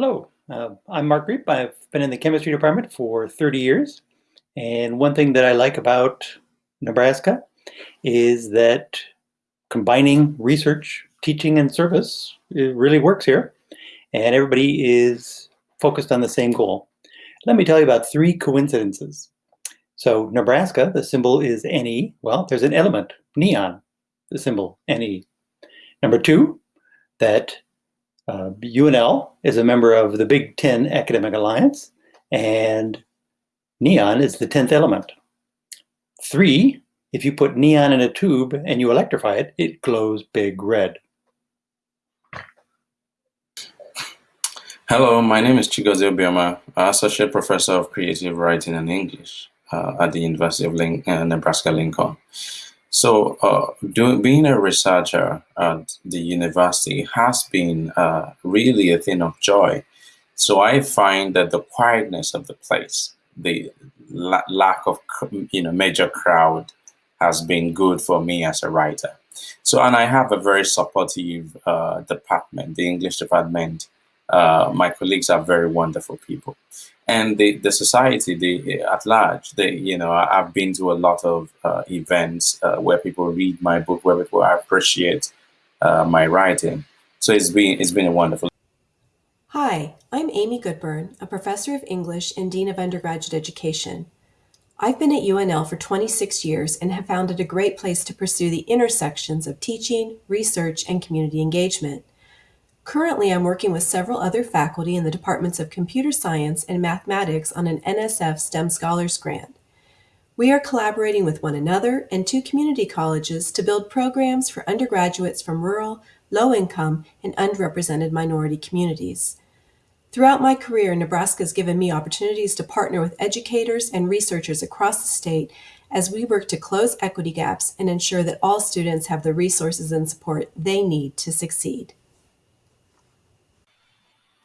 Hello, uh, I'm Mark Griep. I've been in the chemistry department for 30 years. And one thing that I like about Nebraska is that combining research, teaching, and service really works here. And everybody is focused on the same goal. Let me tell you about three coincidences. So Nebraska, the symbol is Ne. Well, there's an element, neon, the symbol Ne. Number two, that uh, UNL is a member of the Big Ten Academic Alliance, and neon is the 10th element. Three, if you put neon in a tube and you electrify it, it glows big red. Hello, my name is Chigozie Obioma, Associate Professor of Creative Writing and English uh, at the University of Lin uh, Nebraska-Lincoln. So uh, being a researcher at the university has been uh, really a thing of joy. So I find that the quietness of the place, the la lack of you know major crowd has been good for me as a writer. So, and I have a very supportive uh, department, the English department. Uh, my colleagues are very wonderful people and the, the society the, at large, they, you know, I've been to a lot of uh, events uh, where people read my book, where people appreciate uh, my writing. So it's been, it's been a wonderful. Hi, I'm Amy Goodburn, a professor of English and Dean of Undergraduate Education. I've been at UNL for 26 years and have found it a great place to pursue the intersections of teaching, research, and community engagement. Currently, I'm working with several other faculty in the departments of computer science and mathematics on an NSF STEM Scholars Grant. We are collaborating with one another and two community colleges to build programs for undergraduates from rural, low-income, and underrepresented minority communities. Throughout my career, Nebraska has given me opportunities to partner with educators and researchers across the state as we work to close equity gaps and ensure that all students have the resources and support they need to succeed.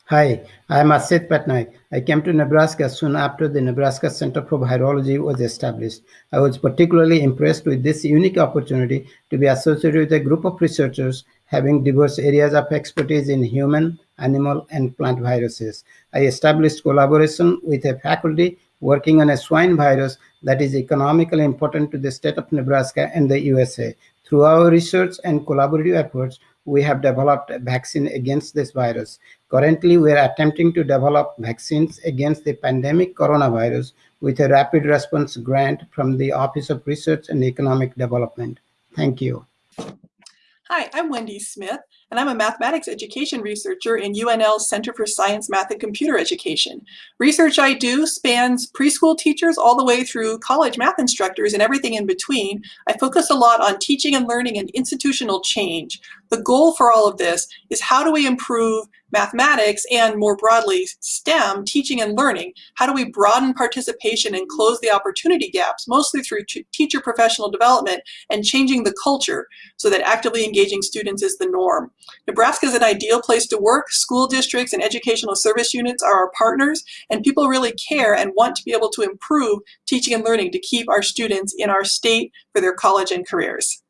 Hi, I am Asit Pattnaik. I came to Nebraska soon after the Nebraska Center for Virology was established. I was particularly impressed with this unique opportunity to be associated with a group of researchers having diverse areas of expertise in human, animal, and plant viruses. I established collaboration with a faculty working on a swine virus that is economically important to the state of Nebraska and the USA. Through our research and collaborative efforts, we have developed a vaccine against this virus. Currently, we are attempting to develop vaccines against the pandemic coronavirus with a rapid response grant from the Office of Research and Economic Development. Thank you. Hi, I'm Wendy Smith, and I'm a mathematics education researcher in UNL's Center for Science, Math, and Computer Education. Research I do spans preschool teachers all the way through college math instructors and everything in between. I focus a lot on teaching and learning and institutional change. The goal for all of this is how do we improve mathematics and more broadly STEM, teaching and learning? How do we broaden participation and close the opportunity gaps, mostly through teacher professional development and changing the culture so that actively engaging students is the norm. Nebraska is an ideal place to work. School districts and educational service units are our partners and people really care and want to be able to improve teaching and learning to keep our students in our state for their college and careers.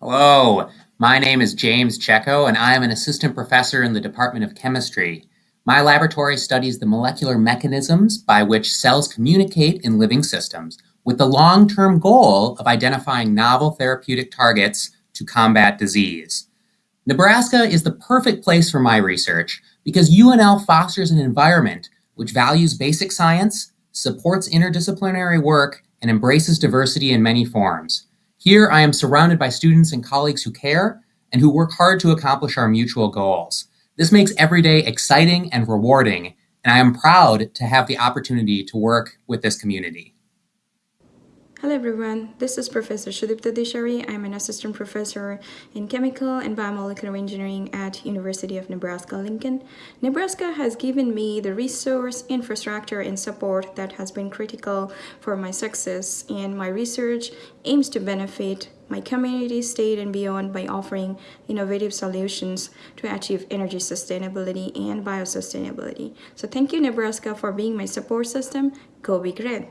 Hello, my name is James Checco, and I am an assistant professor in the Department of Chemistry. My laboratory studies the molecular mechanisms by which cells communicate in living systems with the long-term goal of identifying novel therapeutic targets to combat disease. Nebraska is the perfect place for my research because UNL fosters an environment which values basic science, supports interdisciplinary work, and embraces diversity in many forms. Here, I am surrounded by students and colleagues who care and who work hard to accomplish our mutual goals. This makes every day exciting and rewarding, and I am proud to have the opportunity to work with this community. Hello everyone, this is Professor Sudipta Deshary. I'm an assistant professor in chemical and biomolecular engineering at University of Nebraska-Lincoln. Nebraska has given me the resource, infrastructure, and support that has been critical for my success and my research aims to benefit my community, state, and beyond by offering innovative solutions to achieve energy sustainability and biosustainability. So thank you Nebraska for being my support system. Go Big Red!